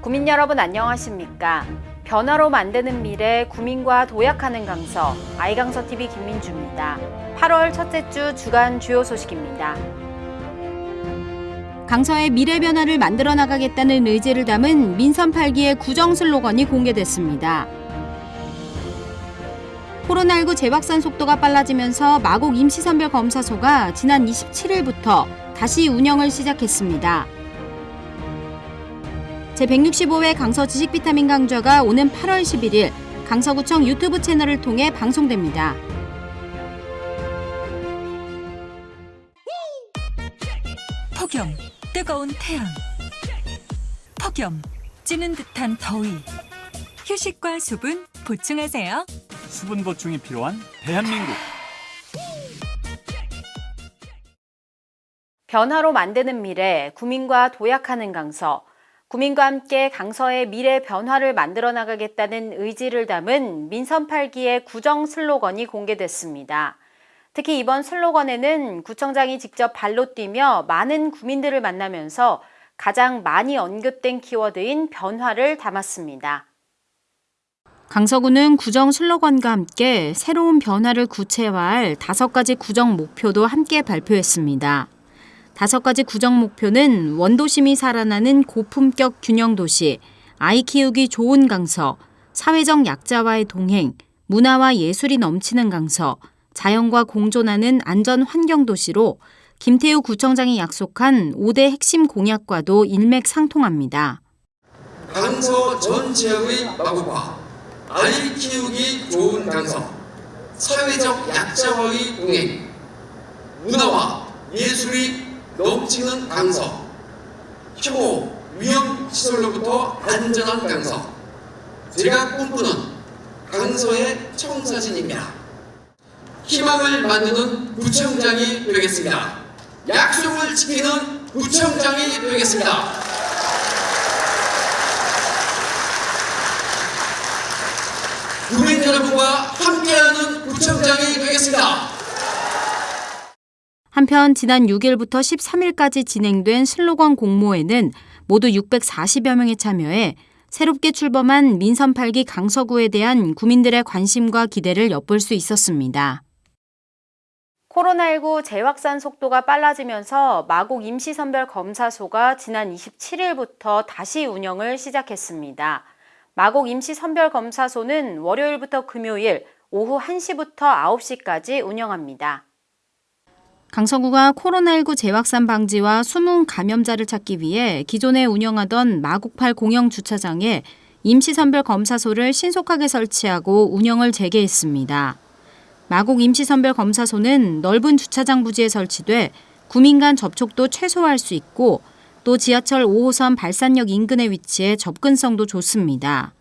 국민 여러분 안녕하십니까? 변화로 만드는 미래 구민과 도약하는 강서 아이강서 TV 김민주입니다. 8월 첫째 주 주간 주요 소식입니다. 강서의 미래 변화를 만들어 나가겠다는 의지를 담은 민선 8기의 구정 슬로건이 공개됐습니다. 코로나19 재확산 속도가 빨라지면서 마곡 임시선별 검사소가 지난 27일부터 다시 운영을 시작했습니다. 제165회 강서 지식 비타민 강좌가 오는 8월 11일 강서구청 유튜브 채널을 통해 방송됩니다. 폭염, 뜨거운 태양. 폭염, 찌는 듯한 더위. 휴식과 수분 보충하세요. 수분 보충이 필요한 대한민국. 변화로 만드는 미래, 구민과 도약하는 강서. 구민과 함께 강서의 미래 변화를 만들어 나가겠다는 의지를 담은 민선 8기의 구정 슬로건이 공개됐습니다. 특히 이번 슬로건에는 구청장이 직접 발로 뛰며 많은 구민들을 만나면서 가장 많이 언급된 키워드인 변화를 담았습니다. 강서구는 구정 슬로건과 함께 새로운 변화를 구체화할 다섯 가지 구정 목표도 함께 발표했습니다. 다섯 가지 구정 목표는 원도심이 살아나는 고품격 균형 도시, 아이 키우기 좋은 강서, 사회적 약자와의 동행, 문화와 예술이 넘치는 강서, 자연과 공존하는 안전 환경 도시로 김태우 구청장이 약속한 5대 핵심 공약과도 일맥상통합니다. 강서 전 지역의 마구과 아이 키우기 좋은 강서, 사회적 약자와의 동행, 문화와 예술이 넘치는 강서, 혐오, 위험 시설로부터 안전한 강서, 제가 꿈꾸는 강서의 청사진입니다. 희망을 만드는 구청장이 되겠습니다. 약속을 지키는 구청장이 되겠습니다. 국민 여러분과 함께하는 구청장이 되겠습니다. 한편 지난 6일부터 13일까지 진행된 슬로건 공모에는 모두 640여 명이 참여해 새롭게 출범한 민선 8기 강서구에 대한 구민들의 관심과 기대를 엿볼 수 있었습니다. 코로나19 재확산 속도가 빨라지면서 마곡 임시선별 검사소가 지난 27일부터 다시 운영을 시작했습니다. 마곡 임시선별 검사소는 월요일부터 금요일 오후 1시부터 9시까지 운영합니다. 강서구가 코로나19 재확산 방지와 숨은 감염자를 찾기 위해 기존에 운영하던 마곡팔 공영 주차장에 임시선별 검사소를 신속하게 설치하고 운영을 재개했습니다. 마곡 임시선별 검사소는 넓은 주차장 부지에 설치돼 구민 간 접촉도 최소화할 수 있고 또 지하철 5호선 발산역 인근에 위치해 접근성도 좋습니다.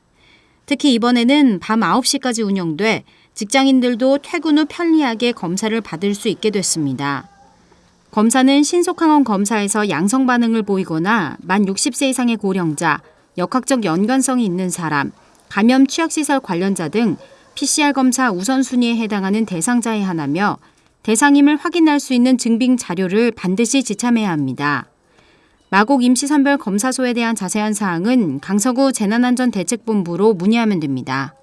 특히 이번에는 밤 9시까지 운영돼 직장인들도 퇴근 후 편리하게 검사를 받을 수 있게 됐습니다. 검사는 신속항원 검사에서 양성 반응을 보이거나 만 60세 이상의 고령자, 역학적 연관성이 있는 사람, 감염 취약시설 관련자 등 PCR 검사 우선순위에 해당하는 대상자에 한하며 대상임을 확인할 수 있는 증빙 자료를 반드시 지참해야 합니다. 마곡 임시선별 검사소에 대한 자세한 사항은 강서구 재난안전대책본부로 문의하면 됩니다.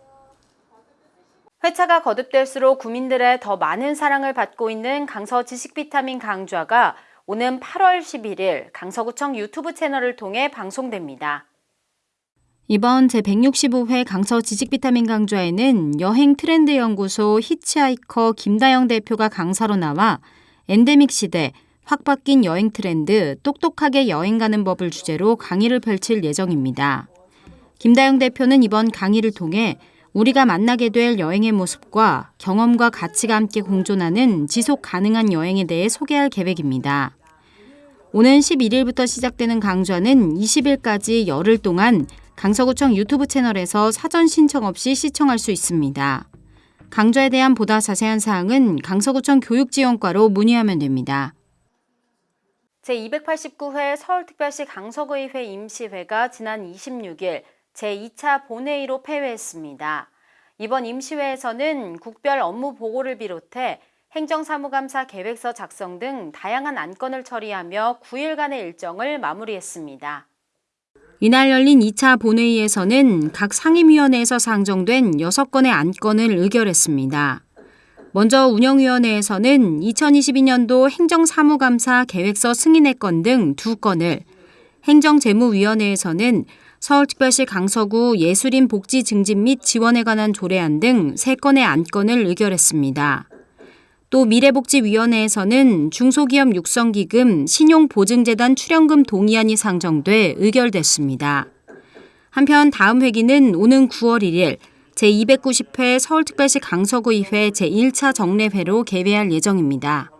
회차가 거듭될수록 구민들의 더 많은 사랑을 받고 있는 강서 지식비타민 강좌가 오는 8월 11일 강서구청 유튜브 채널을 통해 방송됩니다. 이번 제165회 강서 지식비타민 강좌에는 여행 트렌드 연구소 히치하이커 김다영 대표가 강사로 나와 엔데믹 시대 확 바뀐 여행 트렌드 똑똑하게 여행 가는 법을 주제로 강의를 펼칠 예정입니다. 김다영 대표는 이번 강의를 통해 우리가 만나게 될 여행의 모습과 경험과 가치가 함께 공존하는 지속 가능한 여행에 대해 소개할 계획입니다. 오는 11일부터 시작되는 강좌는 20일까지 열흘 동안 강서구청 유튜브 채널에서 사전 신청 없이 시청할 수 있습니다. 강좌에 대한 보다 자세한 사항은 강서구청 교육지원과로 문의하면 됩니다. 제289회 서울특별시 강서구의회 임시회가 지난 26일 제2차 본회의로 폐회했습니다. 이번 임시회에서는 국별 업무 보고를 비롯해 행정사무감사 계획서 작성 등 다양한 안건을 처리하며 9일간의 일정을 마무리했습니다. 이날 열린 2차 본회의에서는 각 상임위원회에서 상정된 6건의 안건을 의결했습니다. 먼저 운영위원회에서는 2022년도 행정사무감사 계획서 승인의 건등 2건을, 행정재무위원회에서는 서울특별시 강서구 예술인 복지 증진 및 지원에 관한 조례안 등 3건의 안건을 의결했습니다. 또 미래복지위원회에서는 중소기업 육성기금 신용보증재단 출연금 동의안이 상정돼 의결됐습니다. 한편 다음 회기는 오는 9월 1일 제290회 서울특별시 강서구의회 제1차 정례회로 개회할 예정입니다.